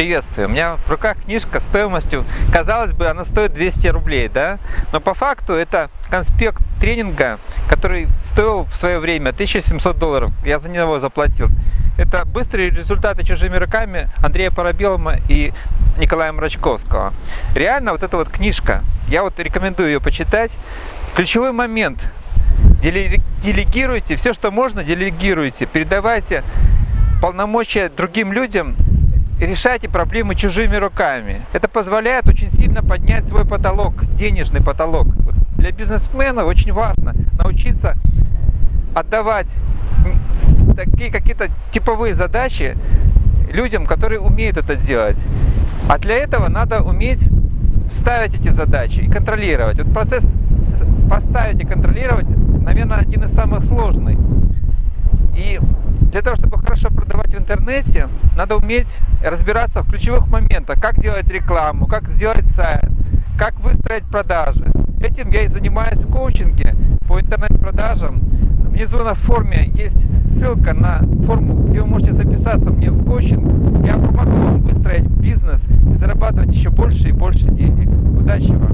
Приветствую. У меня в руках книжка стоимостью, казалось бы, она стоит 200 рублей, да? Но по факту это конспект тренинга, который стоил в свое время 1700 долларов. Я за него заплатил. Это быстрые результаты чужими руками Андрея Парабелома и Николая Мрачковского. Реально вот эта вот книжка, я вот рекомендую ее почитать. Ключевой момент. Делегируйте все, что можно, делегируйте. Передавайте полномочия другим людям решайте проблемы чужими руками. Это позволяет очень сильно поднять свой потолок, денежный потолок. Для бизнесмена очень важно научиться отдавать такие какие-то типовые задачи людям, которые умеют это делать. А для этого надо уметь ставить эти задачи и контролировать. Вот процесс поставить и контролировать, наверное, один из самых сложных. И для того, чтобы хорошо продавать в интернете, надо уметь разбираться в ключевых моментах, как делать рекламу, как сделать сайт, как выстроить продажи. Этим я и занимаюсь в коучинге по интернет-продажам. Внизу на форме есть ссылка на форму, где вы можете записаться мне в коучинг. Я помогу вам выстроить бизнес и зарабатывать еще больше и больше денег. Удачи вам!